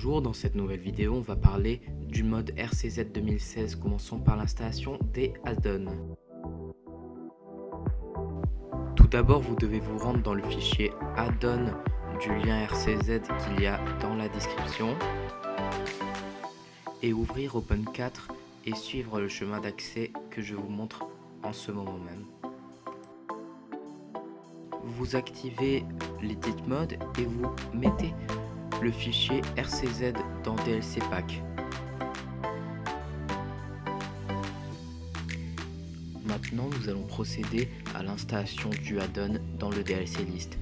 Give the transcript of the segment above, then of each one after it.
Bonjour, dans cette nouvelle vidéo, on va parler du mode RCZ 2016. Commençons par l'installation des add-ons. Tout d'abord, vous devez vous rendre dans le fichier add-on du lien RCZ qu'il y a dans la description et ouvrir Open4 et suivre le chemin d'accès que je vous montre en ce moment même. Vous activez l'edit mode et vous mettez le fichier RCZ dans DLC Pack. Maintenant, nous allons procéder à l'installation du add-on dans le DLC List.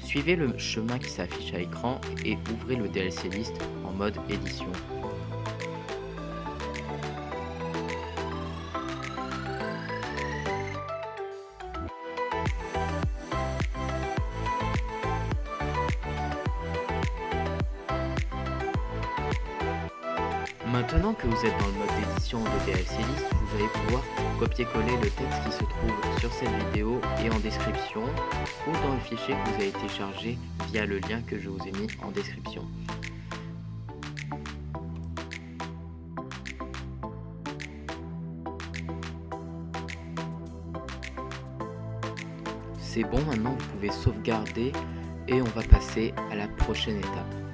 Suivez le chemin qui s'affiche à l'écran et ouvrez le DLC List en mode édition. Maintenant que vous êtes dans le mode d'édition de DLC List, vous allez pouvoir copier-coller le texte qui se trouve sur cette vidéo et en description ou dans le fichier que vous avez téléchargé via le lien que je vous ai mis en description. C'est bon, maintenant vous pouvez sauvegarder et on va passer à la prochaine étape.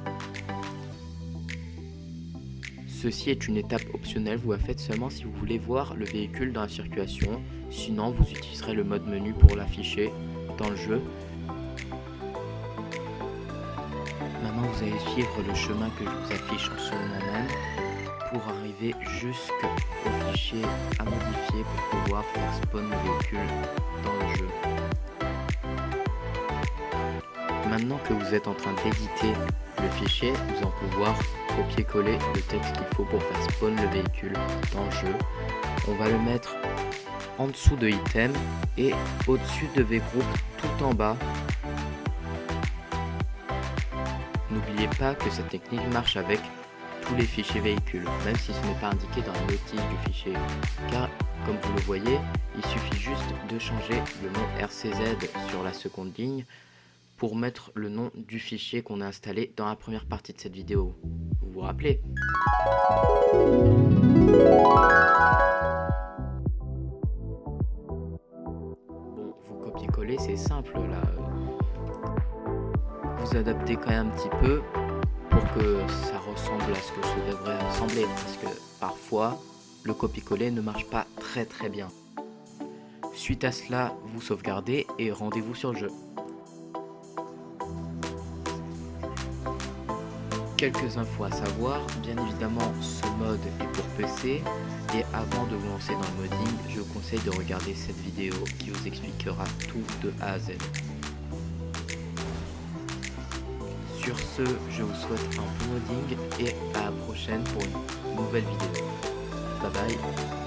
Ceci est une étape optionnelle, vous la faites seulement si vous voulez voir le véhicule dans la circulation, sinon vous utiliserez le mode menu pour l'afficher dans le jeu. Maintenant vous allez suivre le chemin que je vous affiche en ce moment même pour arriver jusqu'au fichier à modifier pour pouvoir faire spawn le véhicule dans le jeu. Maintenant que vous êtes en train d'éditer le fichier, vous allez pouvoir copier-coller le texte qu'il faut pour faire spawn le véhicule dans le jeu. On va le mettre en dessous de item et au-dessus de V-Group tout en bas. N'oubliez pas que cette technique marche avec tous les fichiers véhicules, même si ce n'est pas indiqué dans la notice du fichier. Car, comme vous le voyez, il suffit juste de changer le nom RCZ sur la seconde ligne pour mettre le nom du fichier qu'on a installé dans la première partie de cette vidéo. Vous vous rappelez? Bon, vous copiez-coller, c'est simple là. Vous adaptez quand même un petit peu pour que ça ressemble à ce que ça devrait ressembler. Parce que parfois, le copier-coller ne marche pas très très bien. Suite à cela, vous sauvegardez et rendez-vous sur le jeu. Quelques infos à savoir, bien évidemment ce mode est pour PC et avant de vous lancer dans le modding, je vous conseille de regarder cette vidéo qui vous expliquera tout de A à Z. Sur ce, je vous souhaite un bon modding et à la prochaine pour une nouvelle vidéo. Bye bye